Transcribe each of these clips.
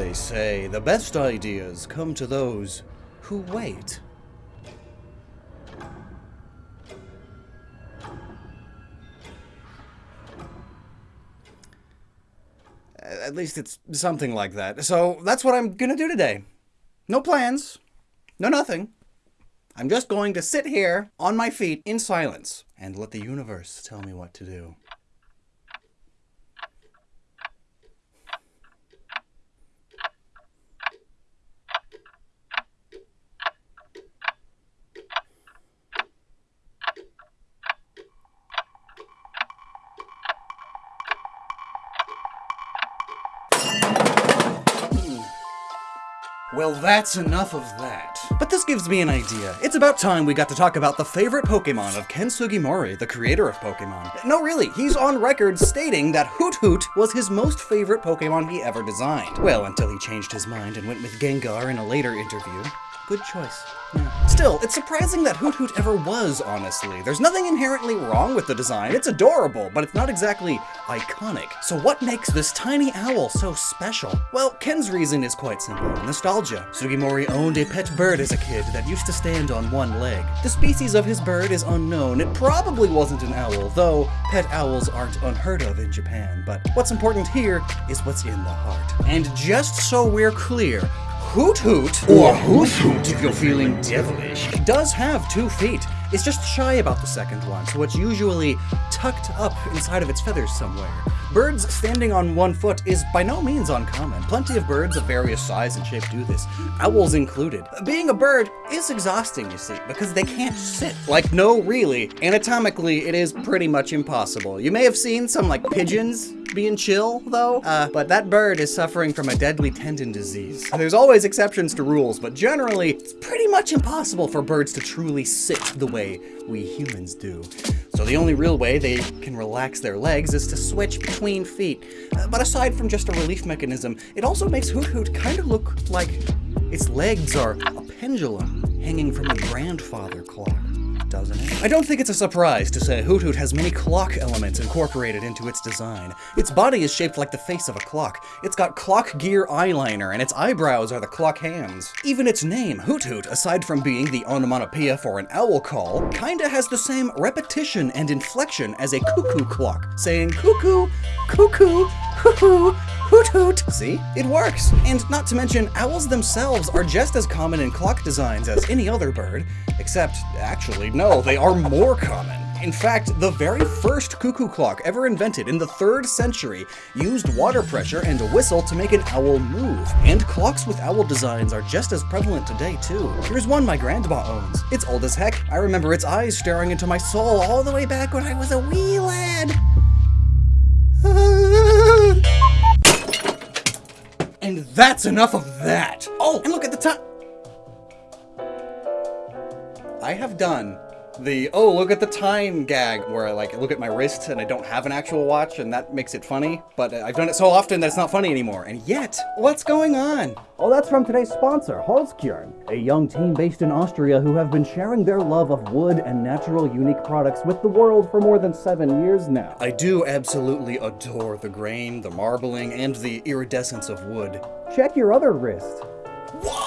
They say the best ideas come to those who wait. At least it's something like that. So that's what I'm gonna do today. No plans. No nothing. I'm just going to sit here on my feet in silence and let the universe tell me what to do. Well, that's enough of that. But this gives me an idea. It's about time we got to talk about the favorite Pokemon of Ken Sugimori, the creator of Pokemon. No, really, he's on record stating that Hoothoot was his most favorite Pokemon he ever designed. Well, until he changed his mind and went with Gengar in a later interview. Good choice. Yeah. Still, it's surprising that Hoothoot ever was, honestly. There's nothing inherently wrong with the design. It's adorable, but it's not exactly iconic. So what makes this tiny owl so special? Well, Ken's reason is quite simple. Nostalgia. Sugimori owned a pet bird as a kid that used to stand on one leg. The species of his bird is unknown. It probably wasn't an owl, though pet owls aren't unheard of in Japan. But what's important here is what's in the heart. And just so we're clear, Hoothoot, or Hoothoot if you're feeling devilish, does have two feet. It's just shy about the second one, so it's usually tucked up inside of its feathers somewhere. Birds standing on one foot is by no means uncommon. Plenty of birds of various size and shape do this, owls included. Being a bird is exhausting, you see, because they can't sit. Like, no, really. Anatomically, it is pretty much impossible. You may have seen some, like, pigeons being chill, though, uh, but that bird is suffering from a deadly tendon disease. There's always exceptions to rules, but generally, it's pretty much impossible for birds to truly sit the way we humans do. So the only real way they can relax their legs is to switch between feet. Uh, but aside from just a relief mechanism, it also makes Hoothoot kind of look like its legs are a pendulum hanging from a grandfather clock doesn't it? I don't think it's a surprise to say Hoothoot has many clock elements incorporated into its design. Its body is shaped like the face of a clock. It's got clock gear eyeliner, and its eyebrows are the clock hands. Even its name, Hoothoot, aside from being the onomatopoeia for an owl call, kinda has the same repetition and inflection as a cuckoo clock, saying cuckoo, cuckoo, cuckoo, Hoot hoot! See? It works! And not to mention, owls themselves are just as common in clock designs as any other bird, except, actually, no, they are more common. In fact, the very first cuckoo clock ever invented in the 3rd century used water pressure and a whistle to make an owl move. And clocks with owl designs are just as prevalent today, too. Here's one my grandma owns. It's old as heck. I remember its eyes staring into my soul all the way back when I was a wee lad. And that's enough of that! Oh, and look at the time! I have done the, oh, look at the time gag, where I like look at my wrist and I don't have an actual watch and that makes it funny, but I've done it so often that it's not funny anymore. And yet, what's going on? Oh, that's from today's sponsor, Holzkern, a young team based in Austria who have been sharing their love of wood and natural unique products with the world for more than seven years now. I do absolutely adore the grain, the marbling, and the iridescence of wood. Check your other wrist.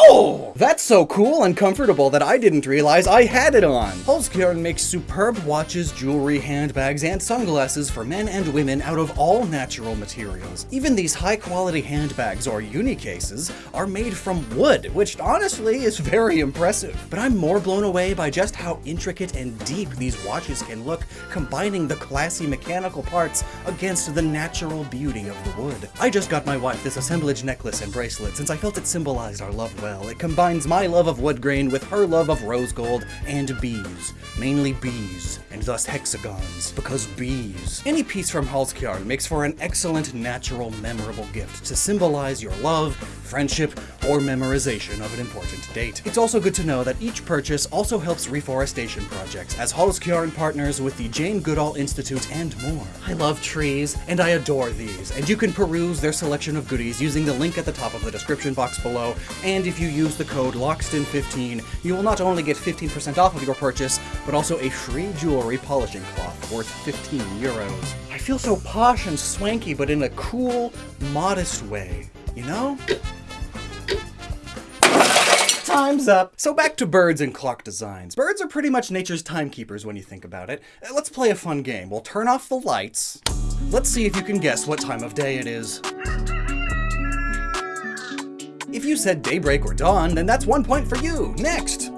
Whoa! That's so cool and comfortable that I didn't realize I had it on. Holzkern makes superb watches, jewelry, handbags, and sunglasses for men and women out of all natural materials. Even these high-quality handbags or unicases are made from wood, which honestly is very impressive. But I'm more blown away by just how intricate and deep these watches can look, combining the classy mechanical parts against the natural beauty of the wood. I just got my wife this assemblage necklace and bracelet since I felt it symbolized our love well. It combines my love of wood grain with her love of rose gold and bees. Mainly bees, and thus hexagons, because bees. Any piece from Holzkern makes for an excellent, natural, memorable gift to symbolize your love, friendship, or memorization of an important date. It's also good to know that each purchase also helps reforestation projects, as Holzkern partners with the Jane Goodall Institute and more. I love trees, and I adore these, and you can peruse their selection of goodies using the link at the top of the description box below, and if you use the code LOCKSTIN15, you will not only get 15% off of your purchase, but also a free jewelry polishing cloth worth 15 euros. I feel so posh and swanky, but in a cool, modest way, you know? Time's up. So back to birds and clock designs. Birds are pretty much nature's timekeepers when you think about it. Uh, Let's play a fun game. We'll turn off the lights. Let's see if you can guess what time of day it is. If you said daybreak or dawn, then that's one point for you. Next!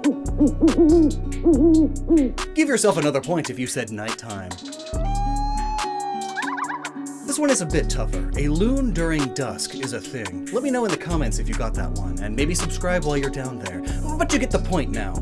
Give yourself another point if you said nighttime. This one is a bit tougher. A loon during dusk is a thing. Let me know in the comments if you got that one, and maybe subscribe while you're down there. But you get the point now.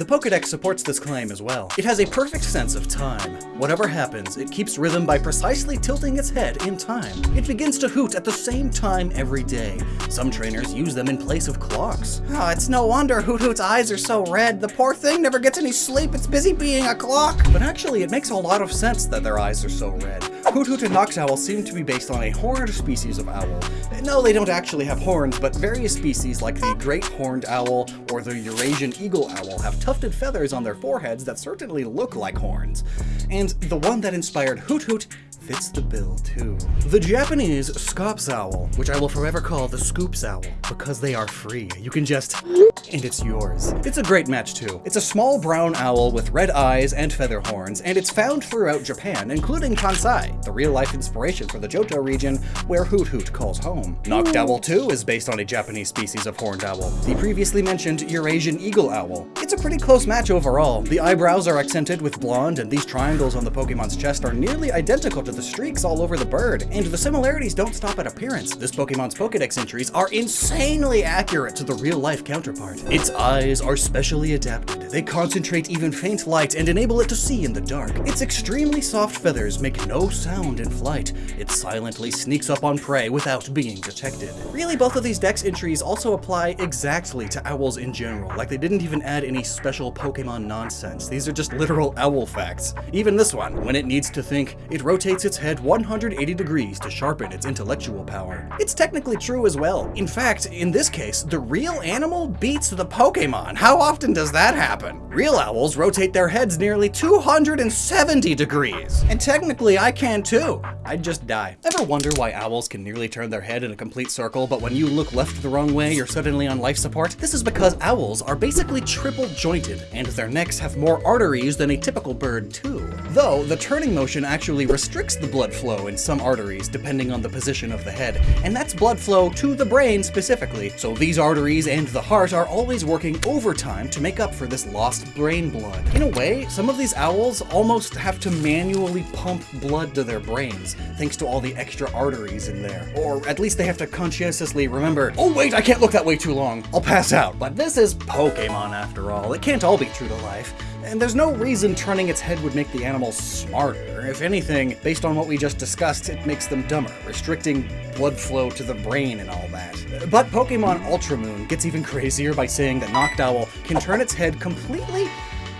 The Pokedex supports this claim as well. It has a perfect sense of time. Whatever happens, it keeps rhythm by precisely tilting its head in time. It begins to hoot at the same time every day. Some trainers use them in place of clocks. Oh, it's no wonder Hoothoot's eyes are so red. The poor thing never gets any sleep. It's busy being a clock. But actually, it makes a lot of sense that their eyes are so red. Hoothoot and Noctowl seem to be based on a horned species of owl. No, they don't actually have horns, but various species like the great horned owl or the Eurasian eagle owl have tufted feathers on their foreheads that certainly look like horns. And the one that inspired Hoothoot fits the bill too. The Japanese Scops owl, which I will forever call the Scoops owl, because they are free. You can just and it's yours. It's a great match too. It's a small brown owl with red eyes and feather horns, and it's found throughout Japan, including Kansai, the real-life inspiration for the Johto region where Hoothoot calls home. Noctowl hmm. too is based on a Japanese species of horned owl, the previously mentioned Eurasian eagle owl. It's a pretty close match overall. The eyebrows are accented with blonde, and these triangles on the Pokemon's chest are nearly identical to the streaks all over the bird, and the similarities don't stop at appearance. This Pokemon's Pokedex entries are insanely accurate to the real-life counterpart. Its eyes are specially adapted. They concentrate even faint light and enable it to see in the dark. Its extremely soft feathers make no sound in flight. It silently sneaks up on prey without being detected. Really, both of these dex entries also apply exactly to owls in general, like they didn't even add any special Pokemon nonsense. These are just literal owl facts. Even this one, when it needs to think, it rotates its head 180 degrees to sharpen its intellectual power. It's technically true as well. In fact, in this case, the real animal beats the Pokemon. How often does that happen? Real owls rotate their heads nearly 270 degrees. And technically, I can too. I'd just die. Ever wonder why owls can nearly turn their head in a complete circle, but when you look left the wrong way, you're suddenly on life support? This is because owls are basically triple jointed, and their necks have more arteries than a typical bird too. Though, the turning motion actually restricts the blood flow in some arteries depending on the position of the head, and that's blood flow to the brain specifically, so these arteries and the heart are always working overtime to make up for this lost brain blood. In a way, some of these owls almost have to manually pump blood to their brains, thanks to all the extra arteries in there. Or at least they have to conscientiously remember, oh wait, I can't look that way too long, I'll pass out. But this is Pokemon after all, it can't all be true to life. And there's no reason turning its head would make the animal smarter. If anything, based on what we just discussed, it makes them dumber, restricting blood flow to the brain and all that. But Pokemon Ultra Moon gets even crazier by saying that Noctowl can turn its head completely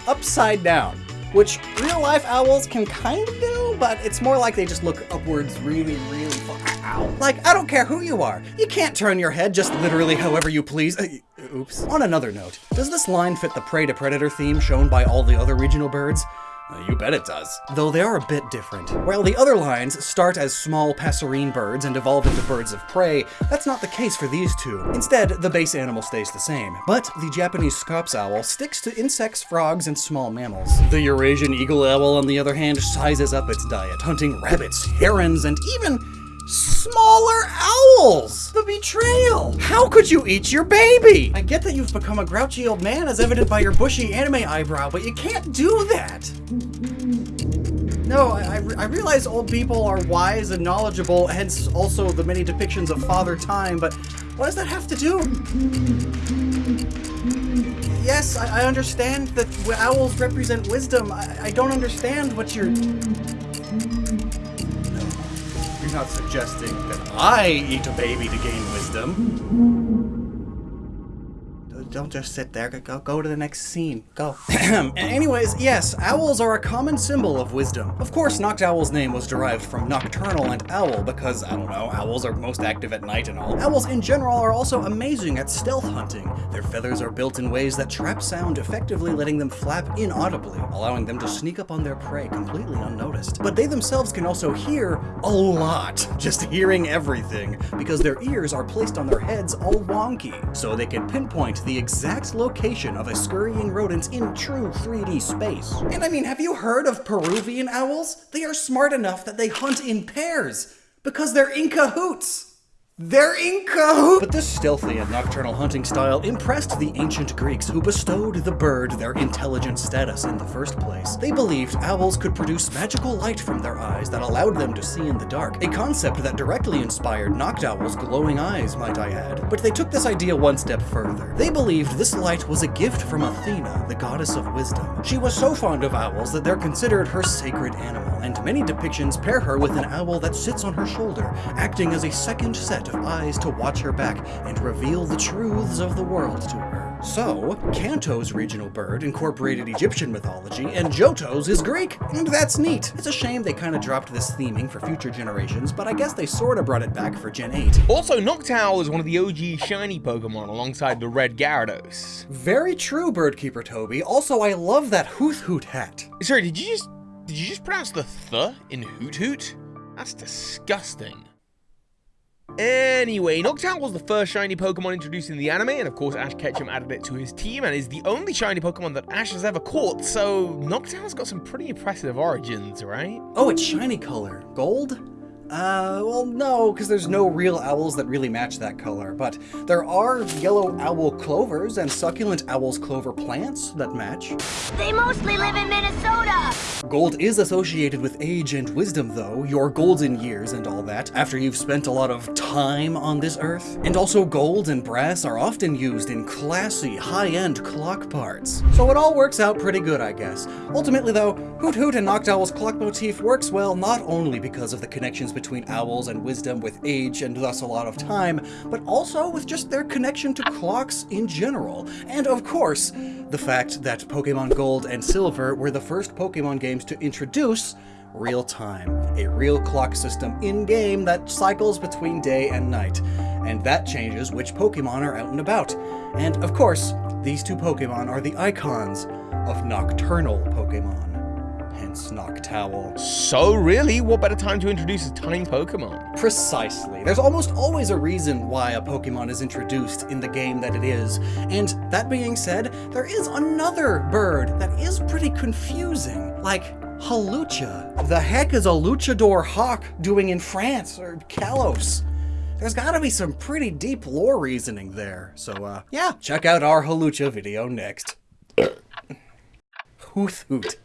upside down. Which real life owls can kind of do, but it's more like they just look upwards really, really far. Ow. Like, I don't care who you are. You can't turn your head just literally however you please. Uh, Oops. On another note, does this line fit the prey to predator theme shown by all the other regional birds? You bet it does. Though they are a bit different. While the other lines start as small passerine birds and evolve into birds of prey, that's not the case for these two. Instead, the base animal stays the same. But the Japanese scops owl sticks to insects, frogs, and small mammals. The Eurasian eagle owl, on the other hand, sizes up its diet, hunting rabbits, herons, and even smaller owls! The betrayal! How could you eat your baby? I get that you've become a grouchy old man as evident by your bushy anime eyebrow, but you can't do that! No, I, I re- I realize old people are wise and knowledgeable, hence also the many depictions of Father Time, but what does that have to do? Yes, I, I understand that owls represent wisdom. I, I don't understand what you're... You're not suggesting that I eat a baby to gain wisdom. Don't just sit there. Go, go to the next scene. Go. Anyways, yes, owls are a common symbol of wisdom. Of course, Noctowl's name was derived from nocturnal and owl because, I don't know, owls are most active at night and all. Owls in general are also amazing at stealth hunting. Their feathers are built in ways that trap sound, effectively letting them flap inaudibly, allowing them to sneak up on their prey completely unnoticed. But they themselves can also hear a lot, just hearing everything, because their ears are placed on their heads all wonky, so they can pinpoint the exact location of a scurrying rodent in true 3D space. And I mean, have you heard of Peruvian owls? They are smart enough that they hunt in pairs because they're in cahoots. They're! But this stealthy and nocturnal hunting style impressed the ancient Greeks who bestowed the bird their intelligent status in the first place. They believed owls could produce magical light from their eyes that allowed them to see in the dark, a concept that directly inspired Noctowl's glowing eyes, might I add. But they took this idea one step further. They believed this light was a gift from Athena, the goddess of wisdom. She was so fond of owls that they're considered her sacred animal, and many depictions pair her with an owl that sits on her shoulder, acting as a second set of eyes to watch her back and reveal the truths of the world to her. So, Kanto's regional bird incorporated Egyptian mythology, and Johto's is Greek, and that's neat. It's a shame they kind of dropped this theming for future generations, but I guess they sort of brought it back for Gen 8. Also, Noctowl is one of the OG shiny Pokemon alongside the red Gyarados. Very true, Birdkeeper Toby. Also, I love that Hoothoot hat. Sorry, did you just did you just pronounce the th in Hoothoot? That's disgusting. Anyway, Noctowl was the first shiny Pokemon introduced in the anime, and of course Ash Ketchum added it to his team, and is the only shiny Pokemon that Ash has ever caught, so Noctowl's got some pretty impressive origins, right? Oh, it's shiny color. Gold? Uh, well, no, because there's no real owls that really match that color, but there are yellow owl clovers and succulent owl's clover plants that match. They mostly live in Minnesota! Gold is associated with age and wisdom, though, your golden years and all that, after you've spent a lot of time on this earth. And also gold and brass are often used in classy, high-end clock parts. So it all works out pretty good, I guess. Ultimately, though, Hoothoot and Noctowl's clock motif works well not only because of the connections between owls and wisdom with age and thus a lot of time, but also with just their connection to clocks in general. And of course, the fact that Pokemon Gold and Silver were the first Pokemon games to introduce real time, a real clock system in-game that cycles between day and night, and that changes which Pokemon are out and about. And of course, these two Pokemon are the icons of nocturnal Pokemon. Hence Noctowl. So really, what better time to introduce a tiny Pokemon? Precisely. There's almost always a reason why a Pokemon is introduced in the game that it is. And that being said, there is another bird that is pretty confusing. Like, Hawlucha. The heck is a luchador hawk doing in France or Kalos? There's gotta be some pretty deep lore reasoning there. So, uh, yeah, check out our Hawlucha video next. Hoot hoot.